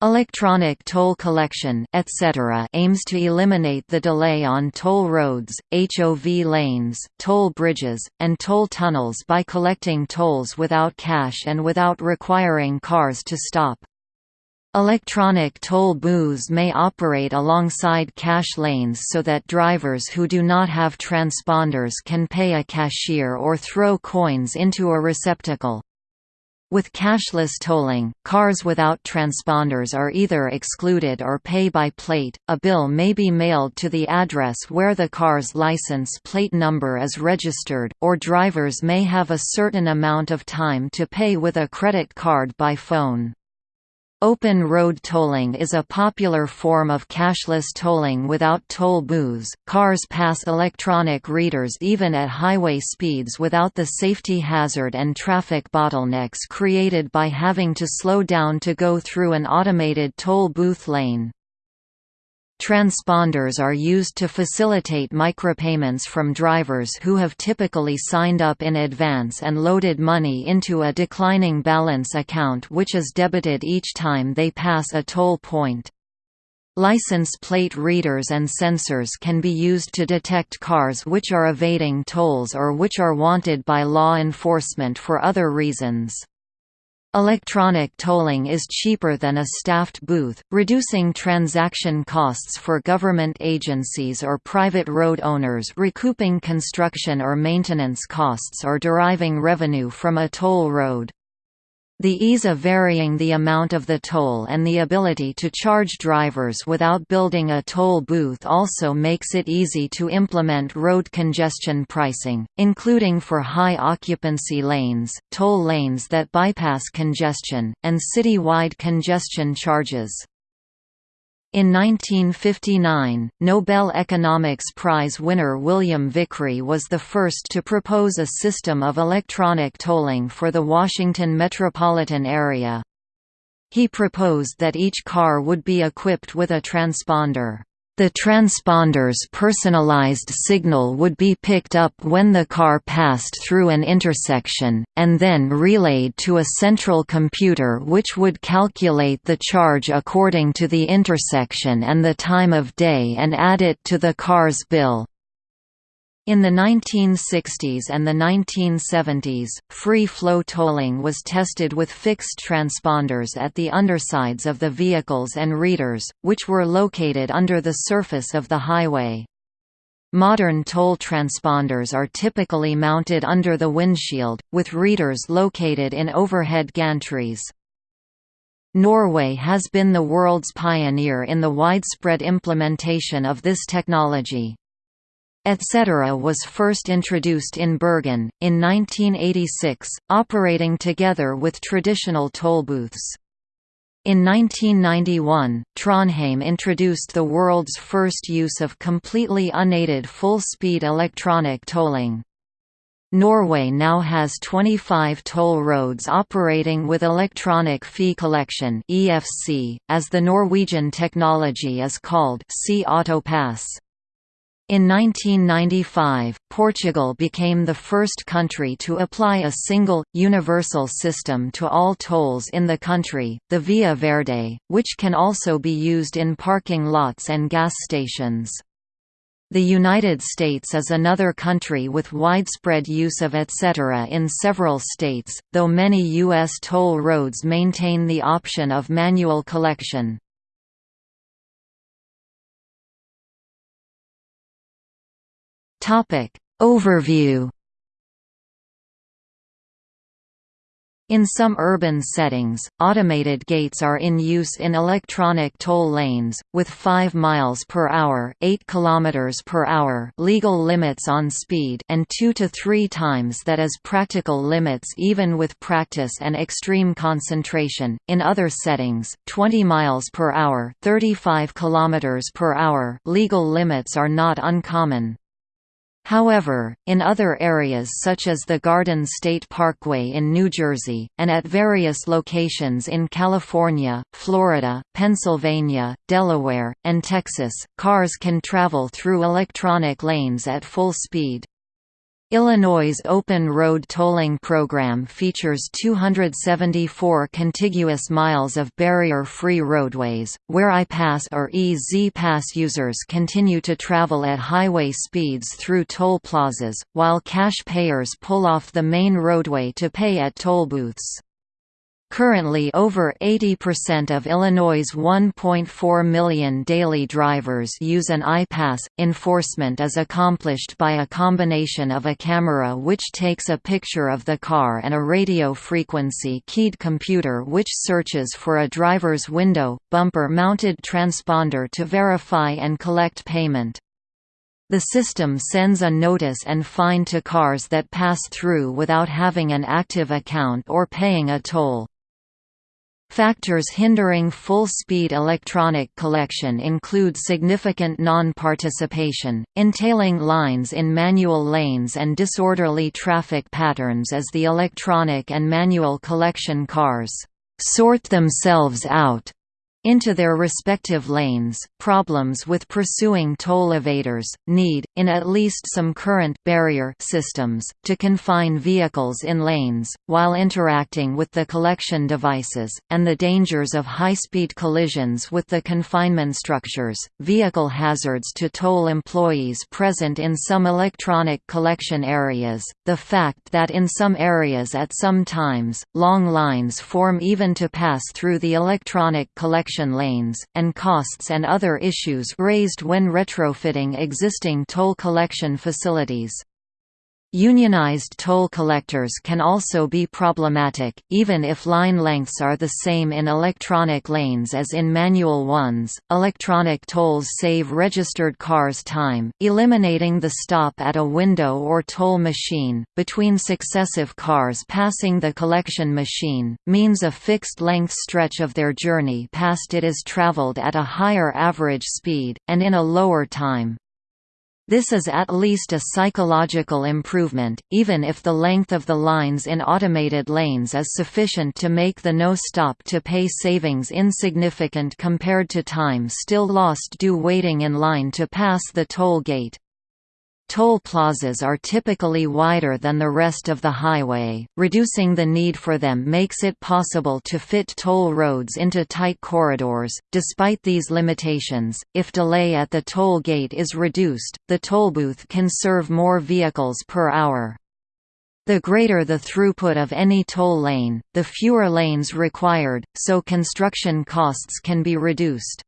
Electronic toll collection etc. aims to eliminate the delay on toll roads, HOV lanes, toll bridges, and toll tunnels by collecting tolls without cash and without requiring cars to stop. Electronic toll booths may operate alongside cash lanes so that drivers who do not have transponders can pay a cashier or throw coins into a receptacle. With cashless tolling, cars without transponders are either excluded or pay by plate. A bill may be mailed to the address where the car's license plate number is registered, or drivers may have a certain amount of time to pay with a credit card by phone. Open road tolling is a popular form of cashless tolling without toll booths. Cars pass electronic readers even at highway speeds without the safety hazard and traffic bottlenecks created by having to slow down to go through an automated toll booth lane. Transponders are used to facilitate micropayments from drivers who have typically signed up in advance and loaded money into a declining balance account which is debited each time they pass a toll point. License plate readers and sensors can be used to detect cars which are evading tolls or which are wanted by law enforcement for other reasons. Electronic tolling is cheaper than a staffed booth, reducing transaction costs for government agencies or private road owners recouping construction or maintenance costs or deriving revenue from a toll road. The ease of varying the amount of the toll and the ability to charge drivers without building a toll booth also makes it easy to implement road congestion pricing, including for high occupancy lanes, toll lanes that bypass congestion, and city-wide congestion charges. In 1959, Nobel Economics Prize winner William Vickrey was the first to propose a system of electronic tolling for the Washington metropolitan area. He proposed that each car would be equipped with a transponder. The transponder's personalized signal would be picked up when the car passed through an intersection, and then relayed to a central computer which would calculate the charge according to the intersection and the time of day and add it to the car's bill. In the 1960s and the 1970s, free-flow tolling was tested with fixed transponders at the undersides of the vehicles and readers, which were located under the surface of the highway. Modern toll transponders are typically mounted under the windshield, with readers located in overhead gantries. Norway has been the world's pioneer in the widespread implementation of this technology etc. was first introduced in Bergen, in 1986, operating together with traditional tollbooths. In 1991, Trondheim introduced the world's first use of completely unaided full-speed electronic tolling. Norway now has 25 toll roads operating with electronic fee collection (EFC), as the Norwegian technology is called, see AutoPass. In 1995, Portugal became the first country to apply a single, universal system to all tolls in the country, the Via Verde, which can also be used in parking lots and gas stations. The United States is another country with widespread use of etc. in several states, though many U.S. toll roads maintain the option of manual collection. Topic. Overview In some urban settings, automated gates are in use in electronic toll lanes, with 5 miles per hour, 8 kilometers per hour legal limits on speed and 2 to 3 times that as practical limits even with practice and extreme concentration. In other settings, 20 miles per hour, 35 kilometers per hour legal limits are not uncommon. However, in other areas such as the Garden State Parkway in New Jersey, and at various locations in California, Florida, Pennsylvania, Delaware, and Texas, cars can travel through electronic lanes at full speed. Illinois' open road tolling program features 274 contiguous miles of barrier-free roadways, where I-Pass or E-Z-Pass users continue to travel at highway speeds through toll plazas, while cash payers pull off the main roadway to pay at toll booths. Currently over 80% of Illinois' 1.4 million daily drivers use an I-Pass. Enforcement is accomplished by a combination of a camera which takes a picture of the car and a radio frequency keyed computer which searches for a driver's window, bumper-mounted transponder to verify and collect payment. The system sends a notice and fine to cars that pass through without having an active account or paying a toll. Factors hindering full-speed electronic collection include significant non-participation, entailing lines in manual lanes and disorderly traffic patterns as the electronic and manual collection cars sort themselves out into their respective lanes. Problems with pursuing toll evaders need, in at least some current barrier systems, to confine vehicles in lanes, while interacting with the collection devices, and the dangers of high-speed collisions with the confinement structures, vehicle hazards to toll employees present in some electronic collection areas, the fact that in some areas at some times, long lines form even to pass through the electronic collection lanes, and costs and other issues raised when retrofitting existing toll collection facilities. Unionized toll collectors can also be problematic, even if line lengths are the same in electronic lanes as in manual ones. Electronic tolls save registered cars time, eliminating the stop at a window or toll machine. Between successive cars passing the collection machine, means a fixed length stretch of their journey past it is traveled at a higher average speed, and in a lower time. This is at least a psychological improvement, even if the length of the lines in automated lanes is sufficient to make the no-stop to pay savings insignificant compared to time still lost due waiting in line to pass the toll gate. Toll plazas are typically wider than the rest of the highway, reducing the need for them makes it possible to fit toll roads into tight corridors. Despite these limitations, if delay at the toll gate is reduced, the toll booth can serve more vehicles per hour. The greater the throughput of any toll lane, the fewer lanes required, so construction costs can be reduced.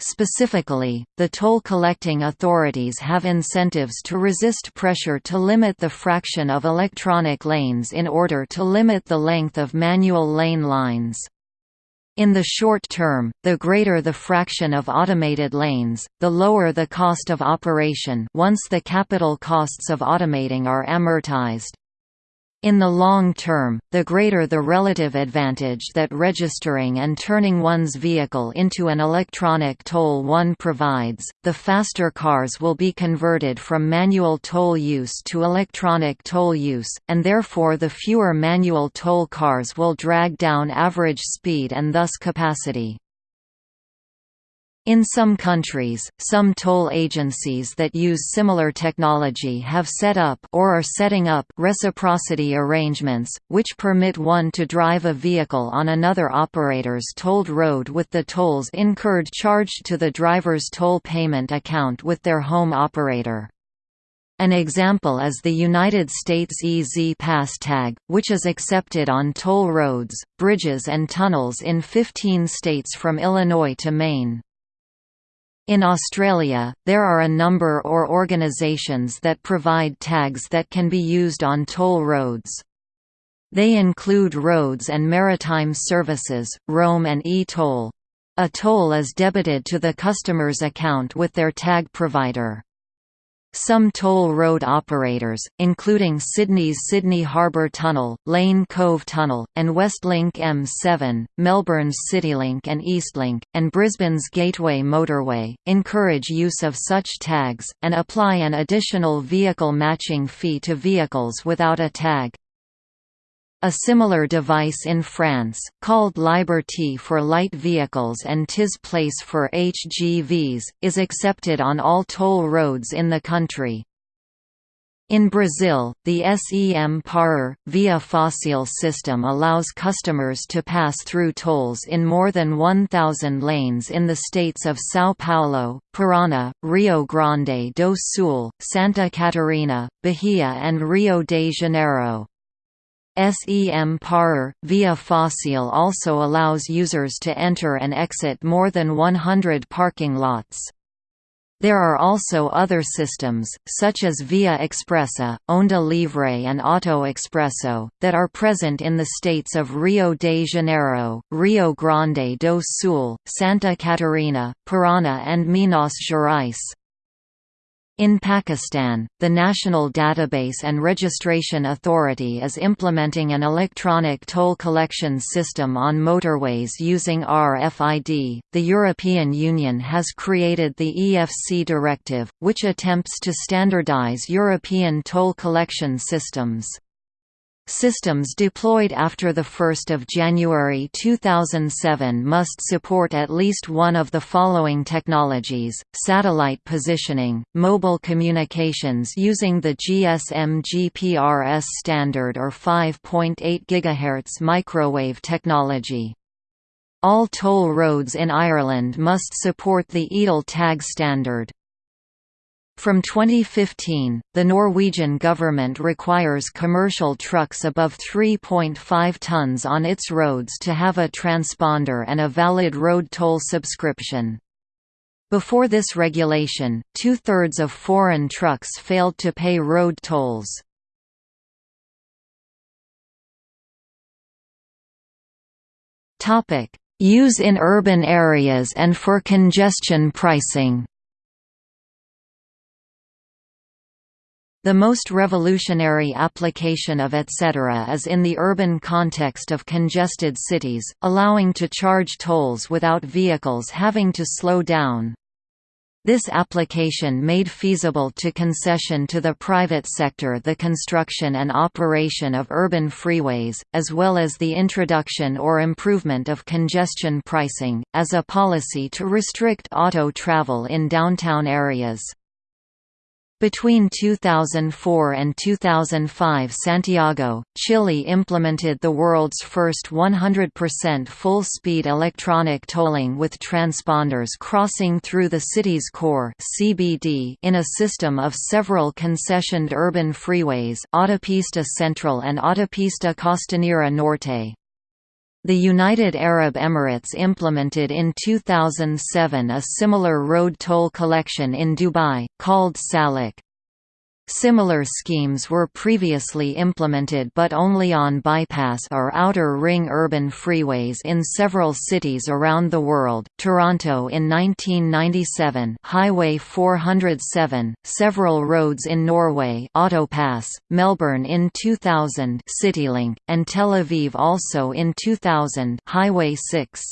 Specifically, the toll collecting authorities have incentives to resist pressure to limit the fraction of electronic lanes in order to limit the length of manual lane lines. In the short term, the greater the fraction of automated lanes, the lower the cost of operation once the capital costs of automating are amortized. In the long term, the greater the relative advantage that registering and turning one's vehicle into an electronic toll one provides, the faster cars will be converted from manual toll use to electronic toll use, and therefore the fewer manual toll cars will drag down average speed and thus capacity. In some countries, some toll agencies that use similar technology have set up or are setting up reciprocity arrangements, which permit one to drive a vehicle on another operator's tolled road with the tolls incurred charged to the driver's toll payment account with their home operator. An example is the United States E-Z-Pass tag, which is accepted on toll roads, bridges and tunnels in 15 states from Illinois to Maine. In Australia, there are a number or organisations that provide tags that can be used on toll roads. They include Roads and Maritime Services, Roam and e-Toll. A toll is debited to the customer's account with their tag provider. Some toll road operators, including Sydney's Sydney Harbour Tunnel, Lane Cove Tunnel, and Westlink M7, Melbourne's CityLink and Eastlink, and Brisbane's Gateway Motorway, encourage use of such tags, and apply an additional vehicle matching fee to vehicles without a tag. A similar device in France, called Liberté for light vehicles and TIS Place for HGVs, is accepted on all toll roads in the country. In Brazil, the SEM Parar, via Fácil system allows customers to pass through tolls in more than 1,000 lanes in the states of São Paulo, Paraná, Rio Grande do Sul, Santa Catarina, Bahia and Rio de Janeiro. SEM Parar, via Fácil also allows users to enter and exit more than 100 parking lots. There are also other systems, such as Via Expressa, Onda Livre and Auto Expresso, that are present in the states of Rio de Janeiro, Rio Grande do Sul, Santa Catarina, Paraná and Minas Gerais. In Pakistan, the National Database and Registration Authority is implementing an electronic toll collection system on motorways using RFID. The European Union has created the EFC Directive, which attempts to standardize European toll collection systems. Systems deployed after 1 January 2007 must support at least one of the following technologies, satellite positioning, mobile communications using the GSM GPRS standard or 5.8 GHz microwave technology. All toll roads in Ireland must support the ETL tag standard. From 2015, the Norwegian government requires commercial trucks above 3.5 tons on its roads to have a transponder and a valid road toll subscription. Before this regulation, two-thirds of foreign trucks failed to pay road tolls. Use in urban areas and for congestion pricing The most revolutionary application of etc. is in the urban context of congested cities, allowing to charge tolls without vehicles having to slow down. This application made feasible to concession to the private sector the construction and operation of urban freeways, as well as the introduction or improvement of congestion pricing, as a policy to restrict auto travel in downtown areas. Between 2004 and 2005 Santiago, Chile implemented the world's first 100% full-speed electronic tolling with transponders crossing through the city's core CBD in a system of several concessioned urban freeways Autopista Central and Autopista Costanera Norte. The United Arab Emirates implemented in 2007 a similar road toll collection in Dubai, called Salik. Similar schemes were previously implemented but only on bypass or outer ring urban freeways in several cities around the world. Toronto in 1997, Highway 407, several roads in Norway, Autopass, Melbourne in 2000, CityLink, and Tel Aviv also in 2000, Highway 6.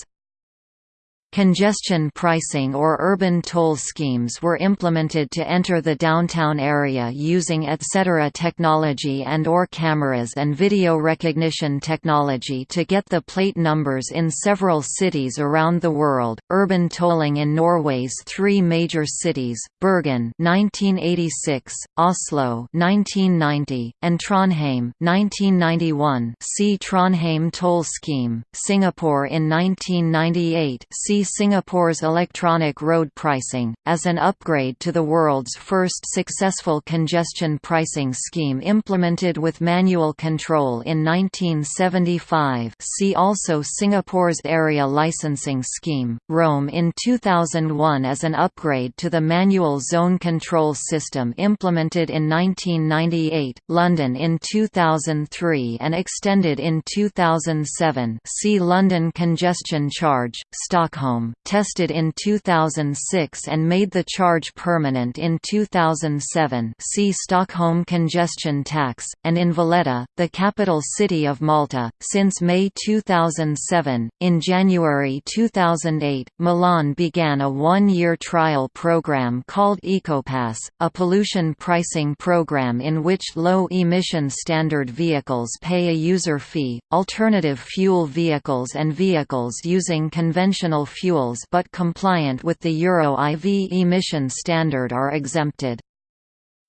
Congestion pricing or urban toll schemes were implemented to enter the downtown area using etc. technology and or cameras and video recognition technology to get the plate numbers in several cities around the world. Urban tolling in Norway's three major cities, Bergen 1986, Oslo 1990, and Trondheim 1991. See Trondheim toll scheme. Singapore in 1998. See Singapore's electronic road pricing, as an upgrade to the world's first successful congestion pricing scheme implemented with manual control in 1975 see also Singapore's area licensing scheme, Rome in 2001 as an upgrade to the manual zone control system implemented in 1998, London in 2003 and extended in 2007 see London congestion charge, Stockholm tested in 2006 and made the charge permanent in 2007 see Stockholm congestion tax, and in Valletta, the capital city of Malta, since May 2007. In January 2008, Milan began a one-year trial program called EcoPass, a pollution pricing program in which low-emission standard vehicles pay a user fee, alternative fuel vehicles and vehicles using conventional fuels but compliant with the Euro IV emission standard are exempted.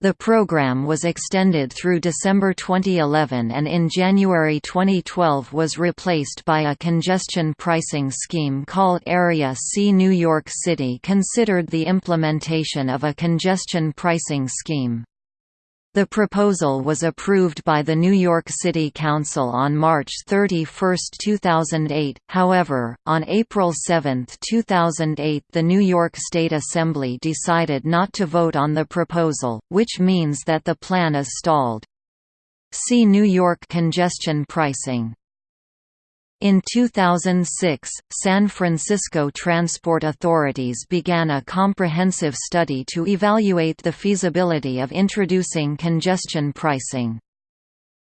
The program was extended through December 2011 and in January 2012 was replaced by a congestion pricing scheme called Area C. New York City considered the implementation of a congestion pricing scheme. The proposal was approved by the New York City Council on March 31, 2008, however, on April 7, 2008 the New York State Assembly decided not to vote on the proposal, which means that the plan is stalled. See New York congestion pricing in 2006, San Francisco transport authorities began a comprehensive study to evaluate the feasibility of introducing congestion pricing.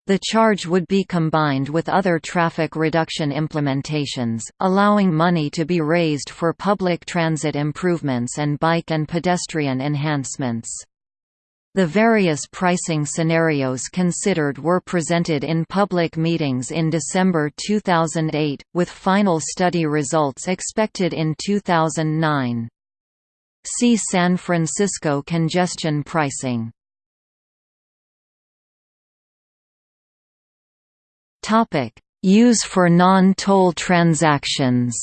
The charge would be combined with other traffic reduction implementations, allowing money to be raised for public transit improvements and bike and pedestrian enhancements. The various pricing scenarios considered were presented in public meetings in December 2008, with final study results expected in 2009. See San Francisco congestion pricing. Use for non-toll transactions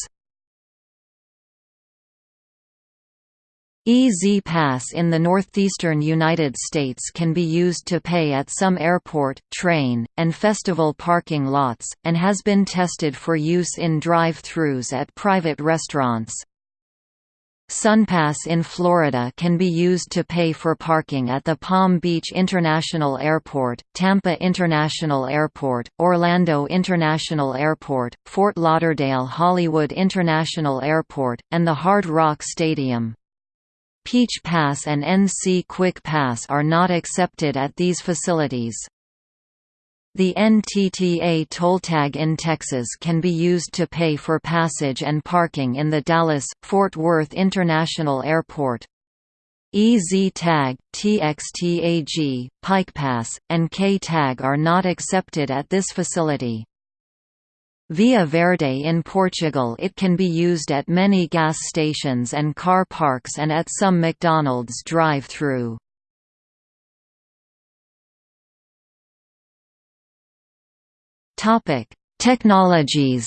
E-ZPass in the northeastern United States can be used to pay at some airport, train, and festival parking lots, and has been tested for use in drive-thrus at private restaurants. SunPass in Florida can be used to pay for parking at the Palm Beach International Airport, Tampa International Airport, Orlando International Airport, Fort Lauderdale Hollywood International Airport, and the Hard Rock Stadium. Peach Pass and NC Quick Pass are not accepted at these facilities. The NTTA toll tag in Texas can be used to pay for passage and parking in the Dallas-Fort Worth International Airport. EZ Tag, TXTAG, Pike Pass, and K Tag are not accepted at this facility. Via Verde in Portugal it can be used at many gas stations and car parks and at some McDonald's drive-through. Technologies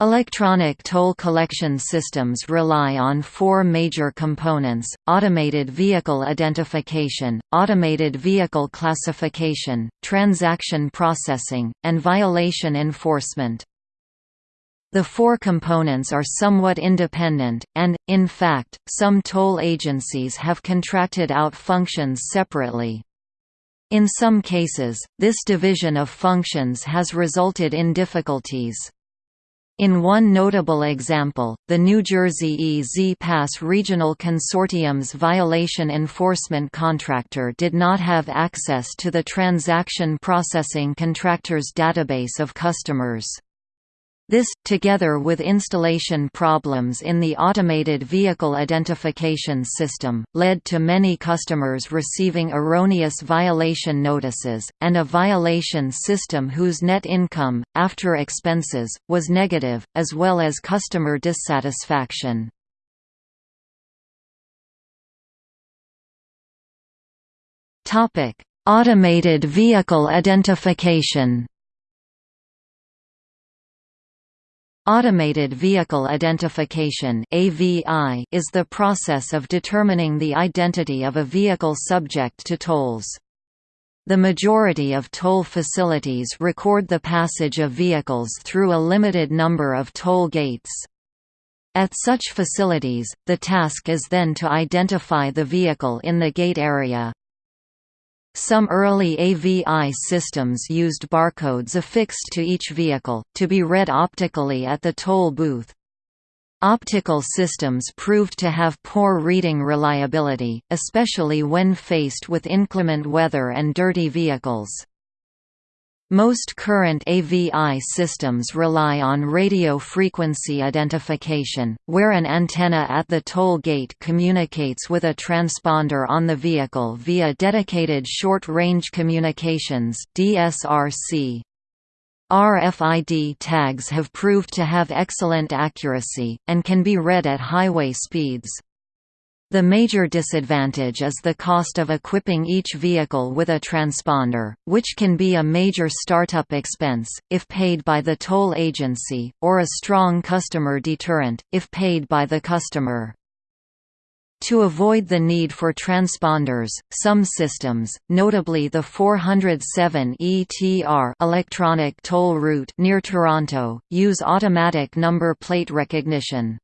Electronic toll collection systems rely on four major components, automated vehicle identification, automated vehicle classification, transaction processing, and violation enforcement. The four components are somewhat independent, and, in fact, some toll agencies have contracted out functions separately. In some cases, this division of functions has resulted in difficulties. In one notable example, the New Jersey EZ Pass Regional Consortium's violation enforcement contractor did not have access to the transaction processing contractor's database of customers. This, together with installation problems in the automated vehicle identification system, led to many customers receiving erroneous violation notices, and a violation system whose net income, after expenses, was negative, as well as customer dissatisfaction. Automated vehicle identification Automated Vehicle Identification is the process of determining the identity of a vehicle subject to tolls. The majority of toll facilities record the passage of vehicles through a limited number of toll gates. At such facilities, the task is then to identify the vehicle in the gate area. Some early AVI systems used barcodes affixed to each vehicle, to be read optically at the toll booth. Optical systems proved to have poor reading reliability, especially when faced with inclement weather and dirty vehicles. Most current AVI systems rely on radio frequency identification, where an antenna at the toll gate communicates with a transponder on the vehicle via dedicated short-range communications (DSRC). RFID tags have proved to have excellent accuracy, and can be read at highway speeds. The major disadvantage is the cost of equipping each vehicle with a transponder, which can be a major startup expense, if paid by the toll agency, or a strong customer deterrent, if paid by the customer. To avoid the need for transponders, some systems, notably the 407 ETR electronic toll route near Toronto, use automatic number plate recognition.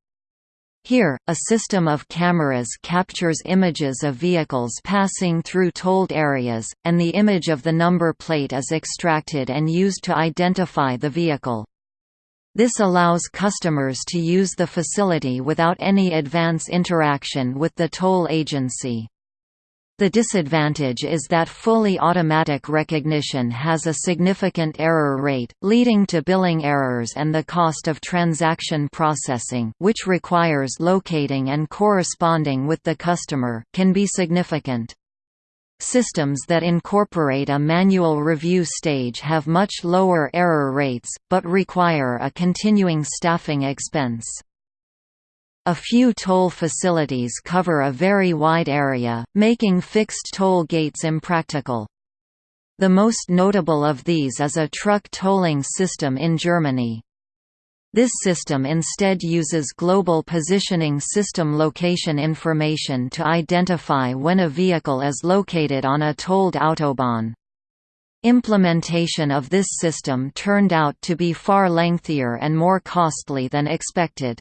Here, a system of cameras captures images of vehicles passing through tolled areas, and the image of the number plate is extracted and used to identify the vehicle. This allows customers to use the facility without any advance interaction with the toll agency. The disadvantage is that fully automatic recognition has a significant error rate, leading to billing errors and the cost of transaction processing which requires locating and corresponding with the customer can be significant. Systems that incorporate a manual review stage have much lower error rates, but require a continuing staffing expense. A few toll facilities cover a very wide area, making fixed toll gates impractical. The most notable of these is a truck tolling system in Germany. This system instead uses global positioning system location information to identify when a vehicle is located on a tolled autobahn. Implementation of this system turned out to be far lengthier and more costly than expected.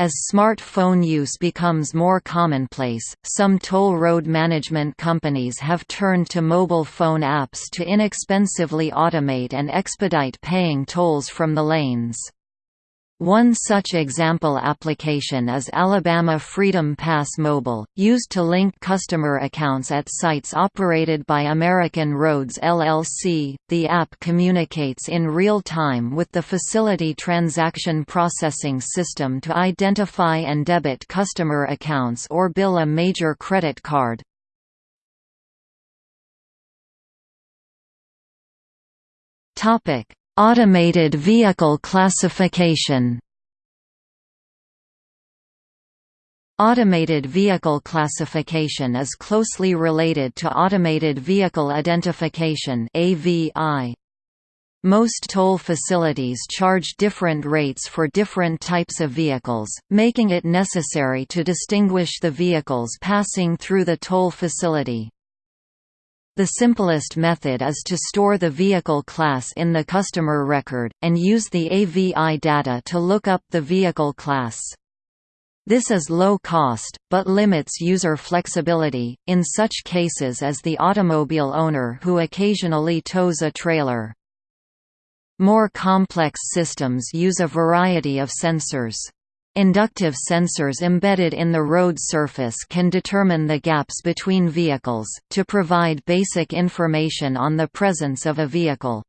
As smartphone use becomes more commonplace, some toll road management companies have turned to mobile phone apps to inexpensively automate and expedite paying tolls from the lanes. One such example application is Alabama Freedom Pass Mobile, used to link customer accounts at sites operated by American Roads LLC. The app communicates in real time with the facility transaction processing system to identify and debit customer accounts or bill a major credit card. Topic: Automated vehicle classification Automated vehicle classification is closely related to automated vehicle identification AVI. Most toll facilities charge different rates for different types of vehicles, making it necessary to distinguish the vehicles passing through the toll facility. The simplest method is to store the vehicle class in the customer record, and use the AVI data to look up the vehicle class. This is low cost, but limits user flexibility, in such cases as the automobile owner who occasionally tows a trailer. More complex systems use a variety of sensors. Inductive sensors embedded in the road surface can determine the gaps between vehicles, to provide basic information on the presence of a vehicle.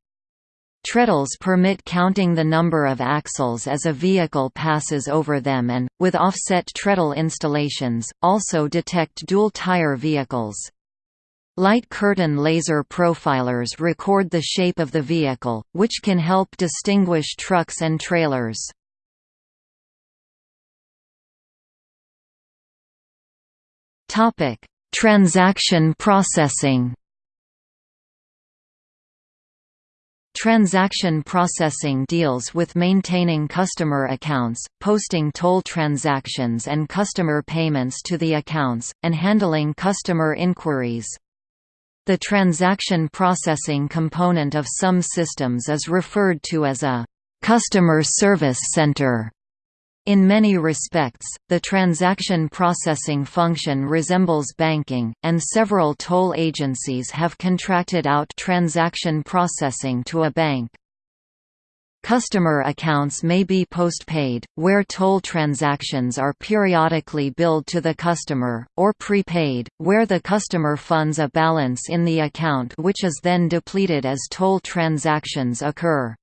Treadles permit counting the number of axles as a vehicle passes over them and, with offset treadle installations, also detect dual-tire vehicles. Light curtain laser profilers record the shape of the vehicle, which can help distinguish trucks and trailers. Topic: Transaction processing. Transaction processing deals with maintaining customer accounts, posting toll transactions and customer payments to the accounts, and handling customer inquiries. The transaction processing component of some systems is referred to as a «customer service center» In many respects, the transaction processing function resembles banking, and several toll agencies have contracted out transaction processing to a bank. Customer accounts may be postpaid, where toll transactions are periodically billed to the customer, or prepaid, where the customer funds a balance in the account which is then depleted as toll transactions occur.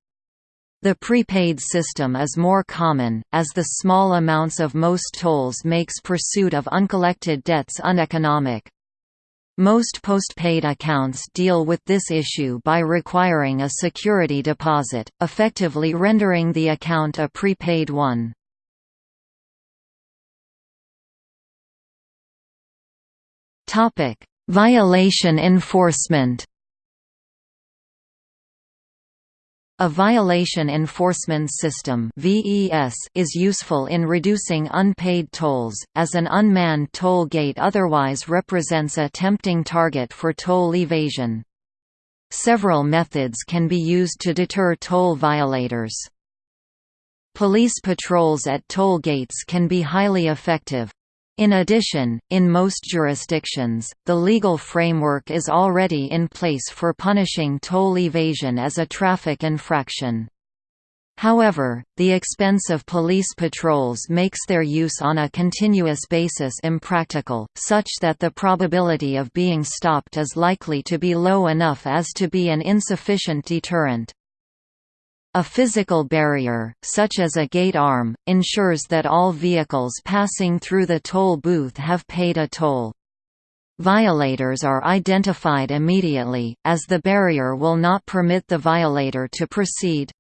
The prepaid system is more common, as the small amounts of most tolls makes pursuit of uncollected debts uneconomic. Most postpaid accounts deal with this issue by requiring a security deposit, effectively rendering the account a prepaid one. Violation enforcement. A violation enforcement system is useful in reducing unpaid tolls, as an unmanned toll gate otherwise represents a tempting target for toll evasion. Several methods can be used to deter toll violators. Police patrols at toll gates can be highly effective, in addition, in most jurisdictions, the legal framework is already in place for punishing toll evasion as a traffic infraction. However, the expense of police patrols makes their use on a continuous basis impractical, such that the probability of being stopped is likely to be low enough as to be an insufficient deterrent. A physical barrier, such as a gate arm, ensures that all vehicles passing through the toll booth have paid a toll. Violators are identified immediately, as the barrier will not permit the violator to proceed.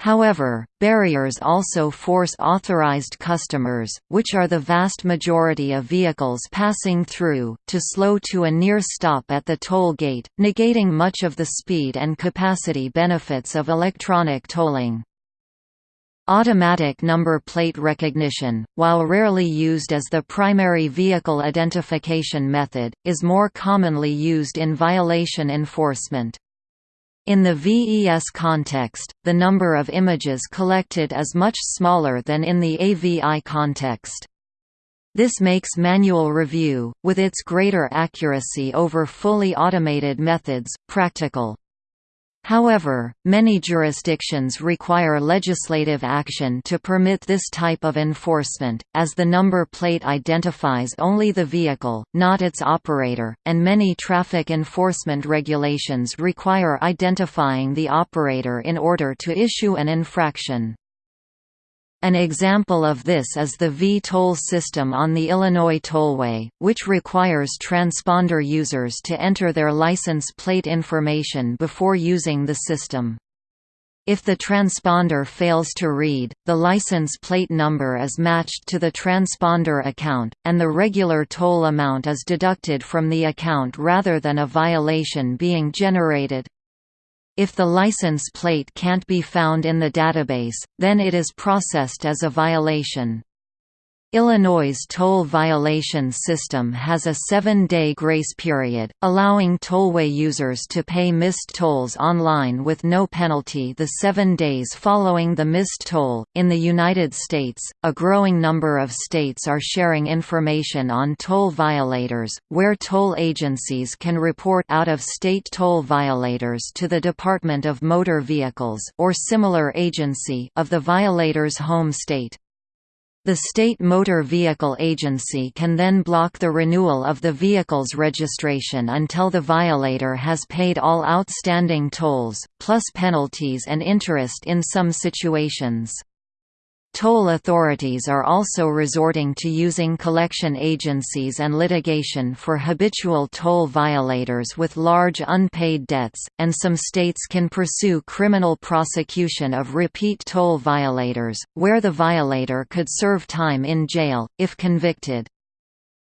However, barriers also force authorized customers, which are the vast majority of vehicles passing through, to slow to a near stop at the toll gate, negating much of the speed and capacity benefits of electronic tolling. Automatic number plate recognition, while rarely used as the primary vehicle identification method, is more commonly used in violation enforcement. In the VES context, the number of images collected is much smaller than in the AVI context. This makes manual review, with its greater accuracy over fully automated methods, practical. However, many jurisdictions require legislative action to permit this type of enforcement, as the number plate identifies only the vehicle, not its operator, and many traffic enforcement regulations require identifying the operator in order to issue an infraction. An example of this is the V-toll system on the Illinois Tollway, which requires transponder users to enter their license plate information before using the system. If the transponder fails to read, the license plate number is matched to the transponder account, and the regular toll amount is deducted from the account rather than a violation being generated. If the license plate can't be found in the database, then it is processed as a violation. Illinois' toll violation system has a seven-day grace period, allowing tollway users to pay missed tolls online with no penalty the seven days following the missed toll. In the United States, a growing number of states are sharing information on toll violators, where toll agencies can report out-of-state toll violators to the Department of Motor Vehicles or similar agency of the violator's home state. The State Motor Vehicle Agency can then block the renewal of the vehicle's registration until the violator has paid all outstanding tolls, plus penalties and interest in some situations. Toll authorities are also resorting to using collection agencies and litigation for habitual toll violators with large unpaid debts, and some states can pursue criminal prosecution of repeat toll violators, where the violator could serve time in jail, if convicted.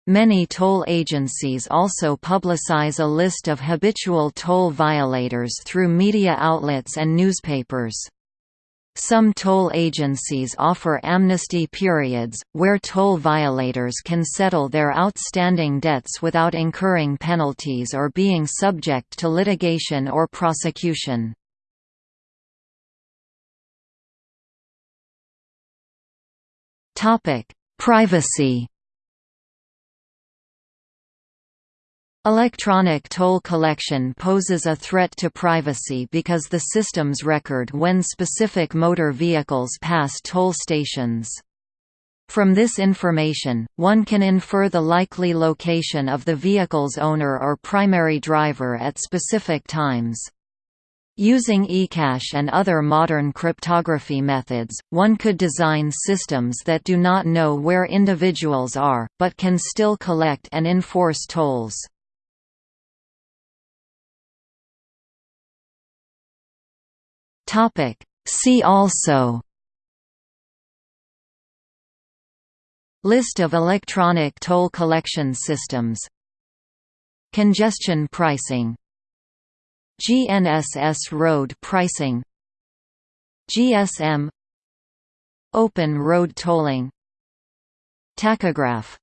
Many toll agencies also publicize a list of habitual toll violators through media outlets and newspapers. Some toll agencies offer amnesty periods, where toll violators can settle their outstanding debts without incurring penalties or being subject to litigation or prosecution. Privacy Electronic toll collection poses a threat to privacy because the systems record when specific motor vehicles pass toll stations. From this information, one can infer the likely location of the vehicle's owner or primary driver at specific times. Using eCash and other modern cryptography methods, one could design systems that do not know where individuals are, but can still collect and enforce tolls. Topic. See also. List of electronic toll collection systems. Congestion pricing. GNSS road pricing. GSM Open road tolling. Tachograph